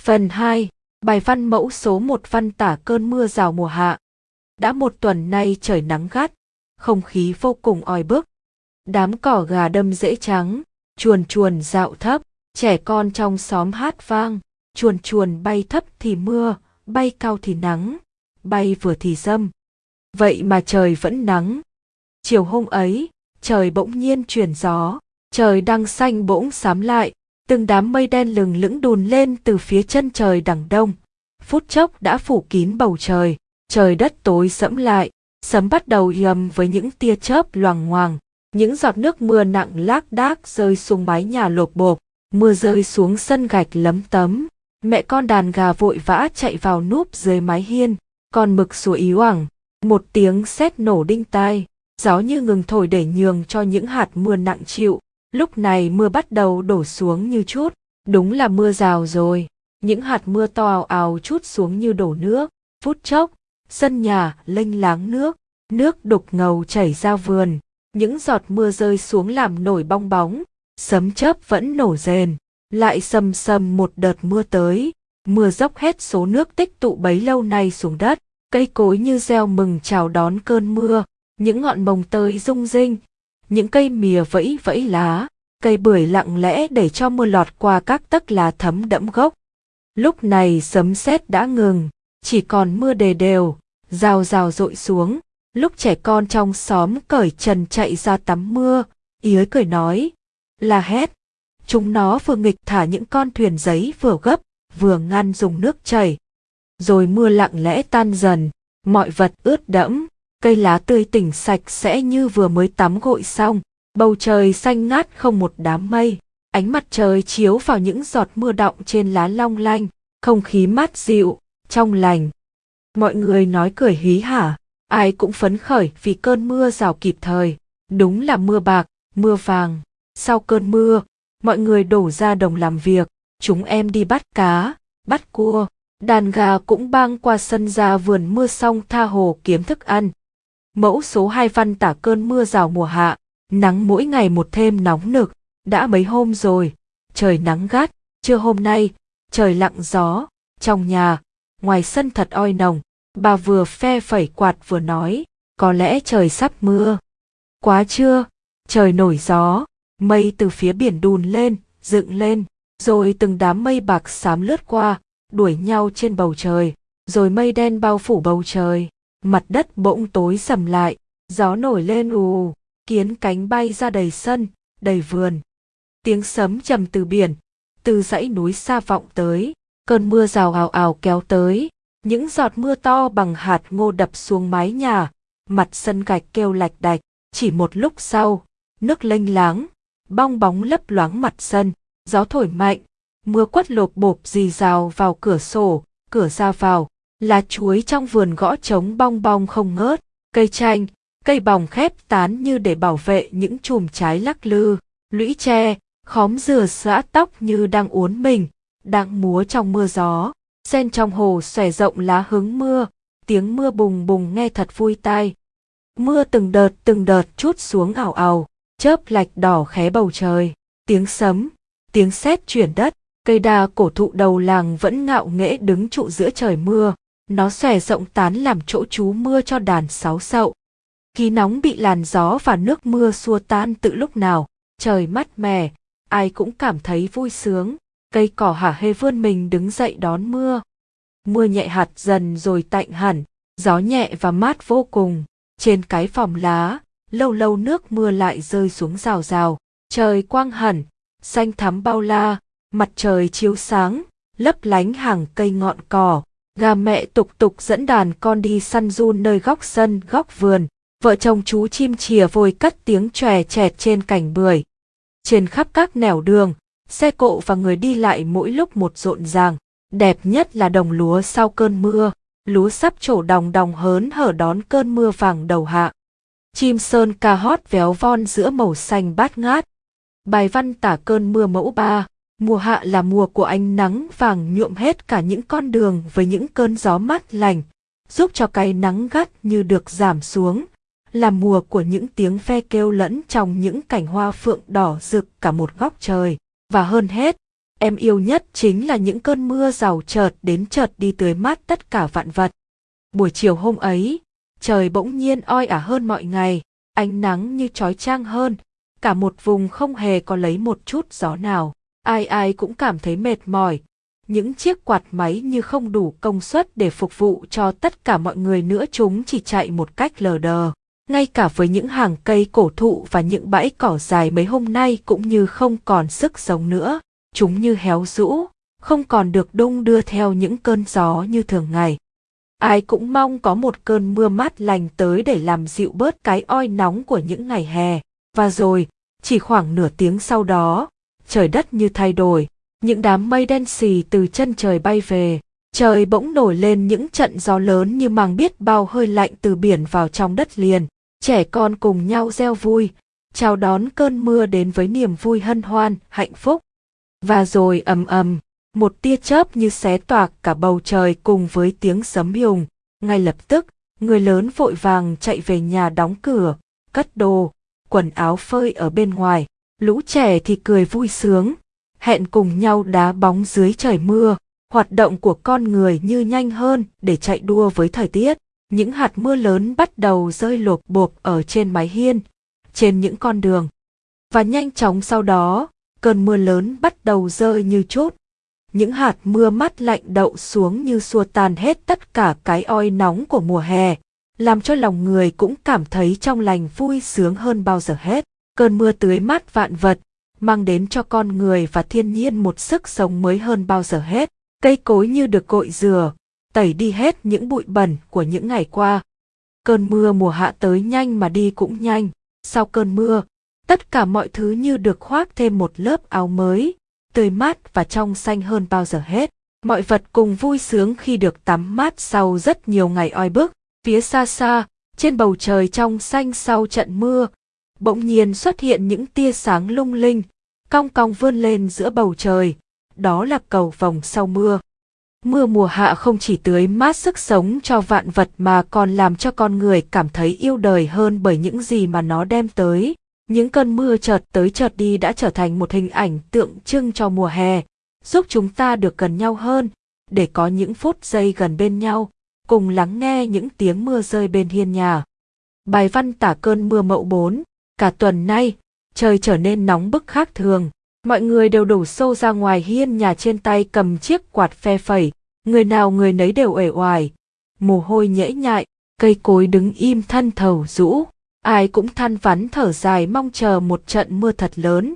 Phần 2, bài văn mẫu số 1 văn tả cơn mưa rào mùa hạ. Đã một tuần nay trời nắng gắt, không khí vô cùng oi bức. Đám cỏ gà đâm rễ trắng, chuồn chuồn dạo thấp, trẻ con trong xóm hát vang, chuồn chuồn bay thấp thì mưa, bay cao thì nắng, bay vừa thì dâm. Vậy mà trời vẫn nắng. Chiều hôm ấy, trời bỗng nhiên chuyển gió, trời đang xanh bỗng xám lại, từng đám mây đen lừng lững đùn lên từ phía chân trời đằng đông. Phút chốc đã phủ kín bầu trời, trời đất tối sẫm lại, sấm bắt đầu yầm với những tia chớp loằng ngoằng. Những giọt nước mưa nặng lác đác rơi xuống mái nhà lộp bộp, mưa rơi xuống sân gạch lấm tấm. Mẹ con đàn gà vội vã chạy vào núp dưới mái hiên, con mực sủa ý oảng, một tiếng sét nổ đinh tai, gió như ngừng thổi để nhường cho những hạt mưa nặng chịu. Lúc này mưa bắt đầu đổ xuống như chút, đúng là mưa rào rồi. Những hạt mưa to ào ào chút xuống như đổ nước, phút chốc, sân nhà lênh láng nước, nước đục ngầu chảy ra vườn, những giọt mưa rơi xuống làm nổi bong bóng, sấm chớp vẫn nổ rền, lại sầm sầm một đợt mưa tới, mưa dốc hết số nước tích tụ bấy lâu nay xuống đất, cây cối như reo mừng chào đón cơn mưa, những ngọn mồng tơi rung rinh, những cây mìa vẫy vẫy lá, cây bưởi lặng lẽ để cho mưa lọt qua các tấc lá thấm đẫm gốc. Lúc này sấm sét đã ngừng, chỉ còn mưa đề đều, rào rào rội xuống, lúc trẻ con trong xóm cởi trần chạy ra tắm mưa, ý cười nói, là hét. Chúng nó vừa nghịch thả những con thuyền giấy vừa gấp, vừa ngăn dùng nước chảy. Rồi mưa lặng lẽ tan dần, mọi vật ướt đẫm, cây lá tươi tỉnh sạch sẽ như vừa mới tắm gội xong, bầu trời xanh ngát không một đám mây, ánh mặt trời chiếu vào những giọt mưa đọng trên lá long lanh, không khí mát dịu, trong lành. Mọi người nói cười hí hả, ai cũng phấn khởi vì cơn mưa rào kịp thời, đúng là mưa bạc, mưa vàng. Sau cơn mưa, mọi người đổ ra đồng làm việc, chúng em đi bắt cá, bắt cua, đàn gà cũng băng qua sân ra vườn mưa xong tha hồ kiếm thức ăn. Mẫu số 2 văn tả cơn mưa rào mùa hạ, nắng mỗi ngày một thêm nóng nực, đã mấy hôm rồi, trời nắng gắt, trưa hôm nay, trời lặng gió, trong nhà, ngoài sân thật oi nồng, bà vừa phe phẩy quạt vừa nói, có lẽ trời sắp mưa. Quá trưa trời nổi gió, mây từ phía biển đùn lên, dựng lên, rồi từng đám mây bạc xám lướt qua, đuổi nhau trên bầu trời, rồi mây đen bao phủ bầu trời, mặt đất bỗng tối sầm lại, gió nổi lên ù, kiến cánh bay ra đầy sân, đầy vườn. Tiếng sấm trầm từ biển, từ dãy núi xa vọng tới, cơn mưa rào ào ào kéo tới, những giọt mưa to bằng hạt ngô đập xuống mái nhà, mặt sân gạch kêu lạch đạch, chỉ một lúc sau, nước lênh láng, bong bóng lấp loáng mặt sân, gió thổi mạnh, mưa quất lộp bộp dì rào vào cửa sổ, cửa ra vào, lá chuối trong vườn gõ trống bong bong không ngớt, cây chanh, cây bòng khép tán như để bảo vệ những chùm trái lắc lư, lũy tre, khóm dừa xõa tóc như đang uốn mình, đang múa trong mưa gió, sen trong hồ xòe rộng lá hứng mưa, tiếng mưa bùng bùng nghe thật vui tai. Mưa từng đợt từng đợt chút xuống ảo ảo, chớp lạch đỏ khé bầu trời, tiếng sấm, tiếng sét chuyển đất, cây đa cổ thụ đầu làng vẫn ngạo nghễ đứng trụ giữa trời mưa, nó xòe rộng tán làm chỗ trú mưa cho đàn sáu sậu. Khí nóng bị làn gió và nước mưa xua tan tự lúc nào, trời mát mẻ, ai cũng cảm thấy vui sướng, cây cỏ hả hê vươn mình đứng dậy đón mưa. Mưa nhẹ hạt dần rồi tạnh hẳn, gió nhẹ và mát vô cùng, trên cái phòng lá, lâu lâu nước mưa lại rơi xuống rào rào, trời quang hẳn, xanh thắm bao la, mặt trời chiếu sáng, lấp lánh hàng cây ngọn cỏ, gà mẹ tục tục dẫn đàn con đi săn run nơi góc sân góc vườn, vợ chồng chú chim chìa vôi cất tiếng chòe chẹt trên cành bưởi. Trên khắp các nẻo đường, xe cộ và người đi lại mỗi lúc một rộn ràng, đẹp nhất là đồng lúa sau cơn mưa, lúa sắp trổ đồng đồng hớn hở đón cơn mưa vàng đầu hạ. Chim sơn ca hót véo von giữa màu xanh bát ngát. Bài văn tả cơn mưa mẫu ba, mùa hạ là mùa của ánh nắng vàng nhuộm hết cả những con đường với những cơn gió mát lành, giúp cho cái nắng gắt như được giảm xuống, là mùa của những tiếng ve kêu lẫn trong những cảnh hoa phượng đỏ rực cả một góc trời, và hơn hết, em yêu nhất chính là những cơn mưa rào chợt đến chợt đi tưới mát tất cả vạn vật. Buổi chiều hôm ấy, trời bỗng nhiên oi ả hơn mọi ngày, ánh nắng như trói trang hơn, cả một vùng không hề có lấy một chút gió nào. Ai ai cũng cảm thấy mệt mỏi, những chiếc quạt máy như không đủ công suất để phục vụ cho tất cả mọi người nữa chúng chỉ chạy một cách lờ đờ. Ngay cả với những hàng cây cổ thụ và những bãi cỏ dài mấy hôm nay cũng như không còn sức sống nữa, chúng như héo rũ, không còn được đung đưa theo những cơn gió như thường ngày. Ai cũng mong có một cơn mưa mát lành tới để làm dịu bớt cái oi nóng của những ngày hè. Và rồi, chỉ khoảng nửa tiếng sau đó, trời đất như thay đổi, những đám mây đen xì từ chân trời bay về, trời bỗng nổi lên những trận gió lớn như mang biết bao hơi lạnh từ biển vào trong đất liền. Trẻ con cùng nhau reo vui, chào đón cơn mưa đến với niềm vui hân hoan, hạnh phúc. Và rồi ầm ầm, một tia chớp như xé toạc cả bầu trời cùng với tiếng sấm hùng. Ngay lập tức, người lớn vội vàng chạy về nhà đóng cửa, cất đồ, quần áo phơi ở bên ngoài. Lũ trẻ thì cười vui sướng, hẹn cùng nhau đá bóng dưới trời mưa. Hoạt động của con người như nhanh hơn để chạy đua với thời tiết. Những hạt mưa lớn bắt đầu rơi lộp bộp ở trên mái hiên, trên những con đường. Và nhanh chóng sau đó, cơn mưa lớn bắt đầu rơi như chốt. Những hạt mưa mắt lạnh đậu xuống như xua tan hết tất cả cái oi nóng của mùa hè, làm cho lòng người cũng cảm thấy trong lành vui sướng hơn bao giờ hết. Cơn mưa tưới mát vạn vật, mang đến cho con người và thiên nhiên một sức sống mới hơn bao giờ hết. Cây cối như được cội rửa, tẩy đi hết những bụi bẩn của những ngày qua. Cơn mưa mùa hạ tới nhanh mà đi cũng nhanh. Sau cơn mưa, tất cả mọi thứ như được khoác thêm một lớp áo mới, tươi mát và trong xanh hơn bao giờ hết. Mọi vật cùng vui sướng khi được tắm mát sau rất nhiều ngày oi bức. Phía xa xa, trên bầu trời trong xanh sau trận mưa, bỗng nhiên xuất hiện những tia sáng lung linh, cong cong vươn lên giữa bầu trời. Đó là cầu vồng sau mưa. Mưa mùa hạ không chỉ tưới mát sức sống cho vạn vật mà còn làm cho con người cảm thấy yêu đời hơn bởi những gì mà nó đem tới. Những cơn mưa chợt tới chợt đi đã trở thành một hình ảnh tượng trưng cho mùa hè, giúp chúng ta được gần nhau hơn, để có những phút giây gần bên nhau, cùng lắng nghe những tiếng mưa rơi bên hiên nhà. Bài văn tả cơn mưa mậu 4, cả tuần nay, trời trở nên nóng bức khác thường. Mọi người đều đổ xô ra ngoài hiên nhà trên tay cầm chiếc quạt phe phẩy, người nào người nấy đều uể oải, mồ hôi nhễ nhại, cây cối đứng im thân thầu rũ, ai cũng than vắn thở dài mong chờ một trận mưa thật lớn.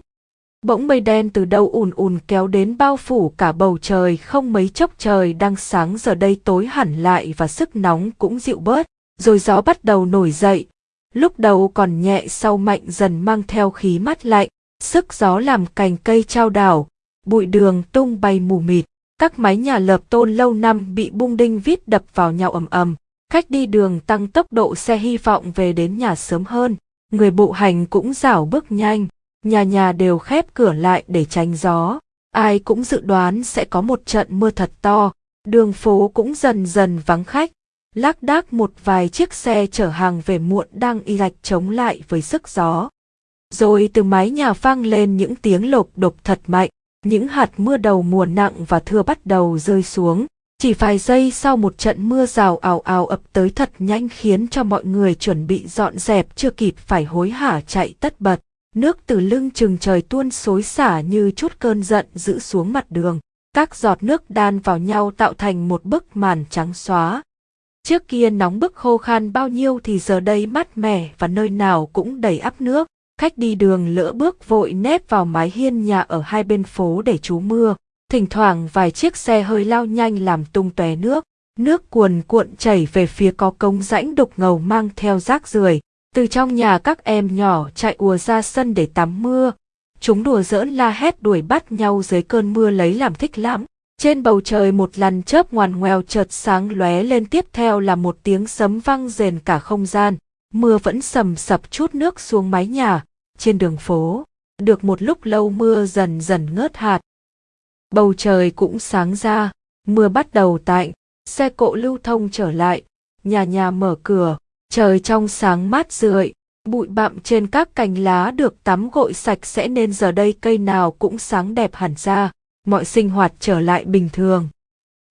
Bỗng mây đen từ đâu ùn ùn kéo đến bao phủ cả bầu trời không mấy chốc trời đang sáng giờ đây tối hẳn lại và sức nóng cũng dịu bớt, rồi gió bắt đầu nổi dậy, lúc đầu còn nhẹ sau mạnh dần mang theo khí mát lạnh, sức gió làm cành cây trao đảo, bụi đường tung bay mù mịt, các mái nhà lợp tôn lâu năm bị bung đinh vít đập vào nhau ầm ầm. Khách đi đường tăng tốc độ xe hy vọng về đến nhà sớm hơn, người bộ hành cũng rảo bước nhanh, nhà nhà đều khép cửa lại để tránh gió. Ai cũng dự đoán sẽ có một trận mưa thật to, đường phố cũng dần dần vắng khách, lác đác một vài chiếc xe chở hàng về muộn đang y gạch chống lại với sức gió. Rồi từ mái nhà vang lên những tiếng lộp đột thật mạnh, những hạt mưa đầu mùa nặng và thưa bắt đầu rơi xuống. Chỉ vài giây sau một trận mưa rào ào ào ập tới thật nhanh khiến cho mọi người chuẩn bị dọn dẹp chưa kịp phải hối hả chạy tất bật. Nước từ lưng chừng trời tuôn xối xả như chút cơn giận giữ xuống mặt đường. Các giọt nước đan vào nhau tạo thành một bức màn trắng xóa. Trước kia nóng bức khô khan bao nhiêu thì giờ đây mát mẻ và nơi nào cũng đầy ắp nước. Khách đi đường lỡ bước vội nép vào mái hiên nhà ở hai bên phố để trú mưa. Thỉnh thoảng vài chiếc xe hơi lao nhanh làm tung tóe nước. Nước cuồn cuộn chảy về phía có công rãnh đục ngầu mang theo rác rưởi. Từ trong nhà các em nhỏ chạy ùa ra sân để tắm mưa. Chúng đùa giỡn la hét đuổi bắt nhau dưới cơn mưa lấy làm thích lắm. Trên bầu trời một lần chớp ngoằn ngoèo chợt sáng lóe lên tiếp theo là một tiếng sấm vang rền cả không gian. Mưa vẫn sầm sập chút nước xuống mái nhà, trên đường phố. Được một lúc lâu mưa dần dần ngớt hạt. Bầu trời cũng sáng ra, mưa bắt đầu tạnh, xe cộ lưu thông trở lại, nhà nhà mở cửa, trời trong sáng mát rượi, bụi bặm trên các cành lá được tắm gội sạch sẽ nên giờ đây cây nào cũng sáng đẹp hẳn ra mọi sinh hoạt trở lại bình thường.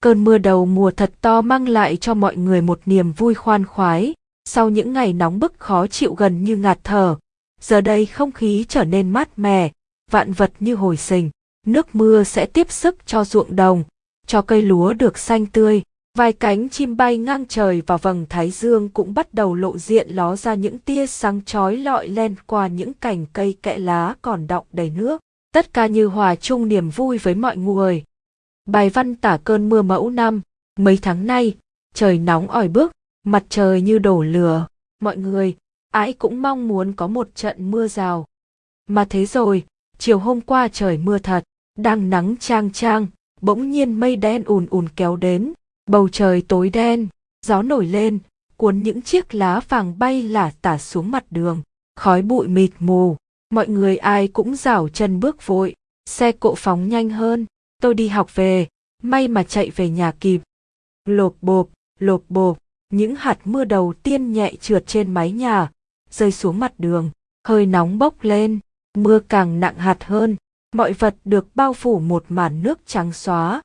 Cơn mưa đầu mùa thật to mang lại cho mọi người một niềm vui khoan khoái, sau những ngày nóng bức khó chịu gần như ngạt thở. Giờ đây không khí trở nên mát mẻ, vạn vật như hồi sinh, nước mưa sẽ tiếp sức cho ruộng đồng, cho cây lúa được xanh tươi, vài cánh chim bay ngang trời và vầng thái dương cũng bắt đầu lộ diện ló ra những tia sáng chói lọi len qua những cành cây kẽ lá còn đọng đầy nước. Tất cả như hòa chung niềm vui với mọi người. Bài văn tả cơn mưa mẫu năm, mấy tháng nay, trời nóng ỏi bức, mặt trời như đổ lửa, mọi người, ai cũng mong muốn có một trận mưa rào. Mà thế rồi, chiều hôm qua trời mưa thật, đang nắng trang trang, bỗng nhiên mây đen ùn ùn kéo đến, bầu trời tối đen, gió nổi lên, cuốn những chiếc lá vàng bay lả tả xuống mặt đường, khói bụi mịt mù, mọi người ai cũng rảo chân bước vội, xe cộ phóng nhanh hơn, tôi đi học về, may mà chạy về nhà kịp. Lộp bộp, lộp bộp, những hạt mưa đầu tiên nhẹ trượt trên mái nhà, rơi xuống mặt đường, hơi nóng bốc lên, mưa càng nặng hạt hơn, mọi vật được bao phủ một màn nước trắng xóa.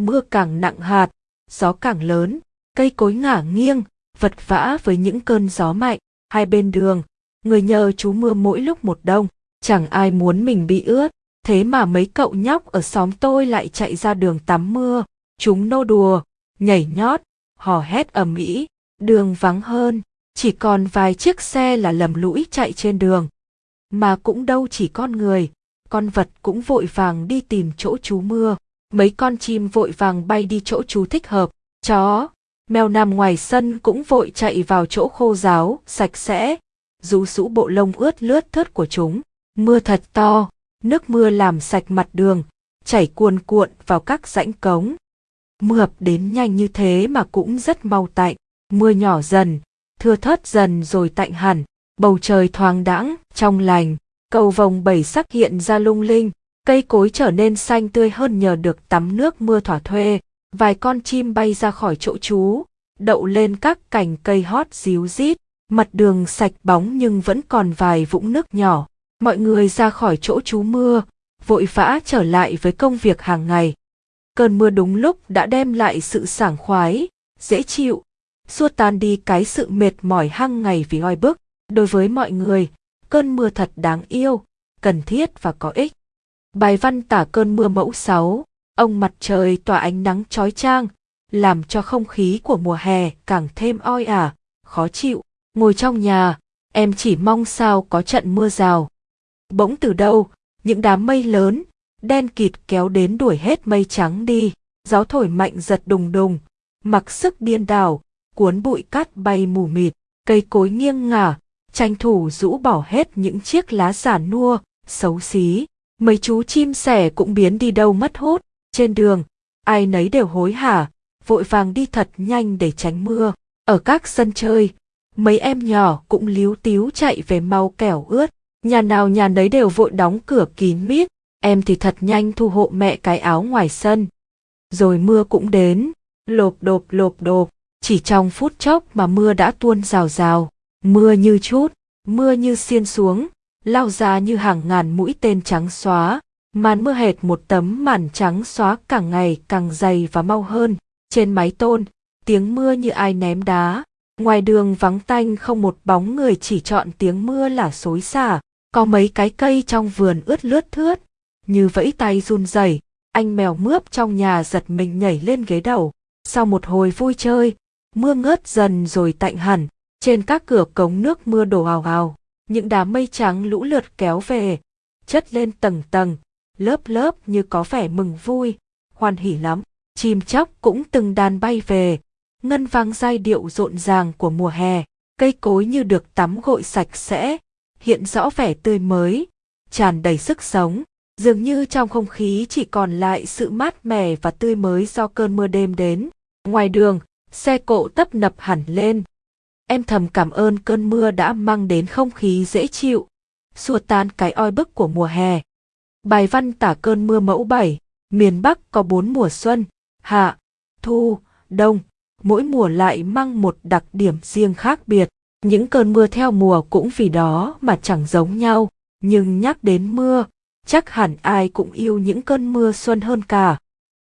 Mưa càng nặng hạt, gió càng lớn, cây cối ngả nghiêng, vật vã với những cơn gió mạnh, hai bên đường, người nhờ chú mưa mỗi lúc một đông, chẳng ai muốn mình bị ướt, thế mà mấy cậu nhóc ở xóm tôi lại chạy ra đường tắm mưa, chúng nô đùa, nhảy nhót, hò hét ầm ĩ, đường vắng hơn, chỉ còn vài chiếc xe là lầm lũi chạy trên đường. Mà cũng đâu chỉ con người, con vật cũng vội vàng đi tìm chỗ chú mưa, mấy con chim vội vàng bay đi chỗ chú thích hợp, chó, mèo nằm ngoài sân cũng vội chạy vào chỗ khô ráo, sạch sẽ, rú rũ bộ lông ướt lướt thớt của chúng. Mưa thật to, nước mưa làm sạch mặt đường, chảy cuồn cuộn vào các rãnh cống. Mưa ập đến nhanh như thế mà cũng rất mau tạnh, mưa nhỏ dần, thưa thớt dần rồi tạnh hẳn, bầu trời thoáng đãng, trong lành, cầu vồng bảy sắc hiện ra lung linh, cây cối trở nên xanh tươi hơn nhờ được tắm nước mưa thỏa thuê, vài con chim bay ra khỏi chỗ trú, đậu lên các cành cây hót díu rít, mặt đường sạch bóng nhưng vẫn còn vài vũng nước nhỏ. Mọi người ra khỏi chỗ trú mưa, vội vã trở lại với công việc hàng ngày. Cơn mưa đúng lúc đã đem lại sự sảng khoái, dễ chịu, xua tan đi cái sự mệt mỏi hăng ngày vì oi bức. Đối với mọi người, cơn mưa thật đáng yêu, cần thiết và có ích. Bài văn tả cơn mưa mẫu 6, ông mặt trời tỏa ánh nắng chói chang, làm cho không khí của mùa hè càng thêm oi ả, khó chịu. Ngồi trong nhà, em chỉ mong sao có trận mưa rào. Bỗng từ đâu, những đám mây lớn, đen kịt kéo đến đuổi hết mây trắng đi, gió thổi mạnh giật đùng đùng, mặc sức điên đảo, cuốn bụi cát bay mù mịt, cây cối nghiêng ngả, tranh thủ rũ bỏ hết những chiếc lá giả nua, xấu xí. Mấy chú chim sẻ cũng biến đi đâu mất hút, trên đường, ai nấy đều hối hả, vội vàng đi thật nhanh để tránh mưa. Ở các sân chơi, mấy em nhỏ cũng líu tíu chạy về mau kẻo ướt, nhà nào nhà nấy đều vội đóng cửa kín mít, em thì thật nhanh thu hộ mẹ cái áo ngoài sân. Rồi mưa cũng đến, lộp đột lộp đột, chỉ trong phút chốc mà mưa đã tuôn rào rào, mưa như chút, mưa như xiên xuống, lao ra như hàng ngàn mũi tên trắng xóa, màn mưa hệt một tấm màn trắng xóa càng ngày càng dày và mau hơn, trên mái tôn, tiếng mưa như ai ném đá, ngoài đường vắng tanh không một bóng người chỉ chọn tiếng mưa là xối xả, có mấy cái cây trong vườn ướt lướt thướt, như vẫy tay run rẩy, anh mèo mướp trong nhà giật mình nhảy lên ghế đầu. Sau một hồi vui chơi, mưa ngớt dần rồi tạnh hẳn, trên các cửa cống nước mưa đổ ào ào, những đám mây trắng lũ lượt kéo về, chất lên tầng tầng, lớp lớp như có vẻ mừng vui, hoan hỉ lắm. Chim chóc cũng từng đàn bay về, ngân vang giai điệu rộn ràng của mùa hè, cây cối như được tắm gội sạch sẽ, hiện rõ vẻ tươi mới, tràn đầy sức sống, dường như trong không khí chỉ còn lại sự mát mẻ và tươi mới do cơn mưa đêm đến. Ngoài đường, xe cộ tấp nập hẳn lên. Em thầm cảm ơn cơn mưa đã mang đến không khí dễ chịu, xua tan cái oi bức của mùa hè. Bài văn tả cơn mưa mẫu 7, miền Bắc có bốn mùa xuân, hạ, thu, đông, mỗi mùa lại mang một đặc điểm riêng khác biệt. Những cơn mưa theo mùa cũng vì đó mà chẳng giống nhau, nhưng nhắc đến mưa, chắc hẳn ai cũng yêu những cơn mưa xuân hơn cả.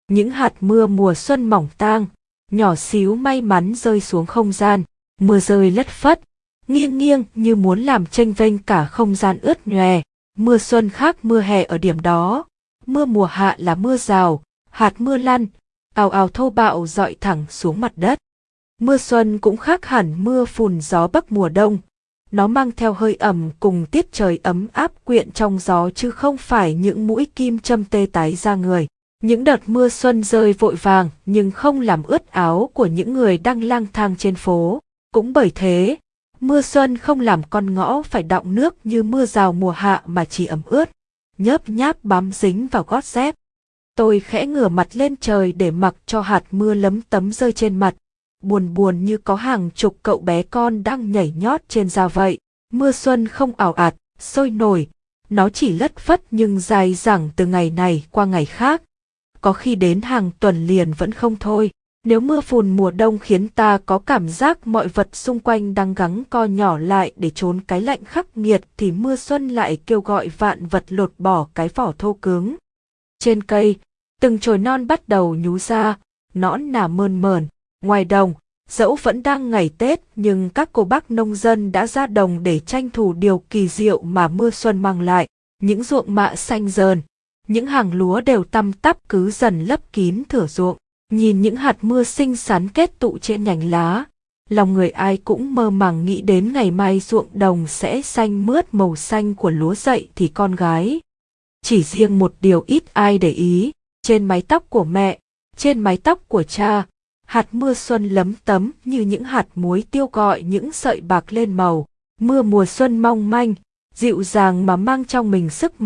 Những hạt mưa mùa xuân mỏng tang, nhỏ xíu may mắn rơi xuống không gian, mưa rơi lất phất, nghiêng nghiêng như muốn làm tranh vênh cả không gian ướt nhòe. Mưa xuân khác mưa hè ở điểm đó, mưa mùa hạ là mưa rào, hạt mưa lăn, ào ào thô bạo dọi thẳng xuống mặt đất. Mưa xuân cũng khác hẳn mưa phùn gió bắc mùa đông. Nó mang theo hơi ẩm cùng tiết trời ấm áp quyện trong gió chứ không phải những mũi kim châm tê tái ra người. Những đợt mưa xuân rơi vội vàng nhưng không làm ướt áo của những người đang lang thang trên phố. Cũng bởi thế, mưa xuân không làm con ngõ phải đọng nước như mưa rào mùa hạ mà chỉ ẩm ướt, nhớp nháp bám dính vào gót dép. Tôi khẽ ngửa mặt lên trời để mặc cho hạt mưa lấm tấm rơi trên mặt, buồn buồn như có hàng chục cậu bé con đang nhảy nhót trên da vậy. Mưa xuân không ảo ạt, sôi nổi, nó chỉ lất phất nhưng dài dẳng từ ngày này qua ngày khác. Có khi đến hàng tuần liền vẫn không thôi. Nếu mưa phùn mùa đông khiến ta có cảm giác mọi vật xung quanh đang gắng co nhỏ lại để trốn cái lạnh khắc nghiệt thì mưa xuân lại kêu gọi vạn vật lột bỏ cái vỏ thô cứng. Trên cây, từng chồi non bắt đầu nhú ra, nõn nà mơn mờn, ngoài đồng, dẫu vẫn đang ngày Tết nhưng các cô bác nông dân đã ra đồng để tranh thủ điều kỳ diệu mà mưa xuân mang lại, những ruộng mạ xanh dờn, những hàng lúa đều tăm tắp cứ dần lấp kín thửa ruộng. Nhìn những hạt mưa xinh xắn kết tụ trên nhành lá, lòng người ai cũng mơ màng nghĩ đến ngày mai ruộng đồng sẽ xanh mướt màu xanh của lúa dậy thì con gái. Chỉ riêng một điều ít ai để ý, trên mái tóc của mẹ, trên mái tóc của cha, hạt mưa xuân lấm tấm như những hạt muối tiêu gọi những sợi bạc lên màu, mưa mùa xuân mong manh, dịu dàng mà mang trong mình sức mạnh.